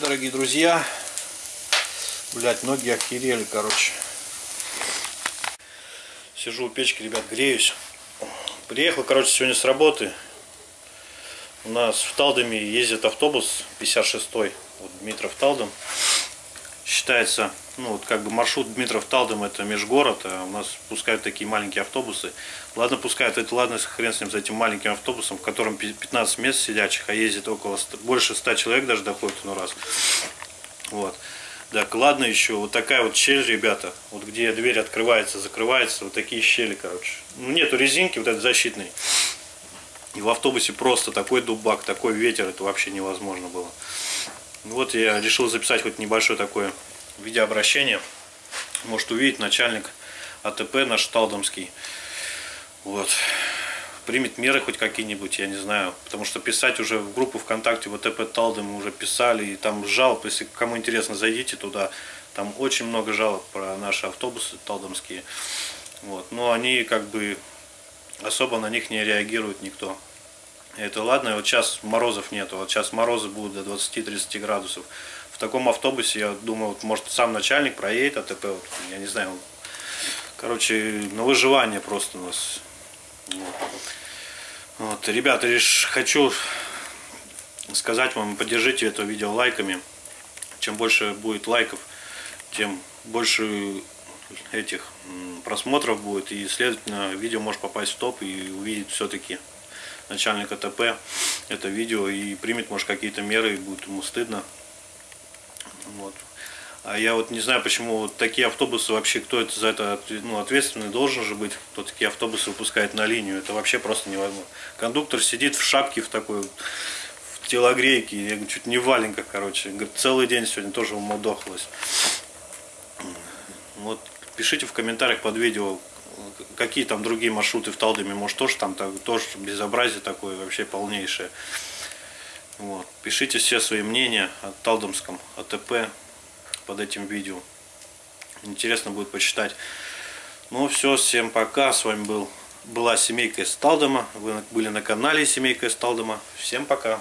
дорогие друзья. Блять, ноги охерели, короче. Сижу у печки, ребят, греюсь. Приехал, короче, сегодня с работы. У нас в Талдоме ездит автобус 56-й. Вот Дмитров Талдом. Считается, ну вот как бы маршрут Дмитров Талдом это межгород, а у нас пускают такие маленькие автобусы. Ладно, пускают, это ладно, хрен с ним за этим маленьким автобусом, в котором 15 мест сидячих, а ездит около 100, больше 100 человек даже доходит ну раз. Вот. Так, ладно еще, вот такая вот щель, ребята, вот где дверь открывается, закрывается, вот такие щели, короче. Ну, нету резинки вот этой защитной. И в автобусе просто такой дубак, такой ветер, это вообще невозможно было. Вот я решил записать хоть небольшое такое видеообращение. Может увидеть начальник АТП наш Талдомский. Вот. Примет меры хоть какие-нибудь, я не знаю. Потому что писать уже в группу ВКонтакте в АТП Талдом мы уже писали. И там жалоб, если кому интересно, зайдите туда. Там очень много жалоб про наши автобусы талдомские. Вот. Но они как бы особо на них не реагирует никто. Это ладно, вот сейчас морозов нету, вот сейчас морозы будут до 20-30 градусов. Таком автобусе, я думаю, вот, может сам начальник проедет АТП, вот, я не знаю, короче, на выживание просто у нас. Вот. Вот, ребята, лишь хочу сказать вам, поддержите это видео лайками. Чем больше будет лайков, тем больше этих просмотров будет, и, следовательно, видео может попасть в топ и увидеть все-таки начальник АТП это видео и примет, может, какие-то меры, и будет ему стыдно. Вот. А я вот не знаю, почему вот такие автобусы вообще, кто это за это ну, ответственный должен же быть, кто такие автобусы выпускает на линию. Это вообще просто невозможно. Кондуктор сидит в шапке в такой, в телогрейке, я чуть не в валенках, короче. Говорит, целый день сегодня тоже умудохалась. Вот пишите в комментариях под видео, какие там другие маршруты в Талдоме, может тоже там так, тоже безобразие такое вообще полнейшее. Вот. Пишите все свои мнения о Талдомском АТП под этим видео. Интересно будет почитать. Ну все, всем пока. С вами был, была семейка из Талдома. Вы были на канале Семейка из Талдома. Всем пока.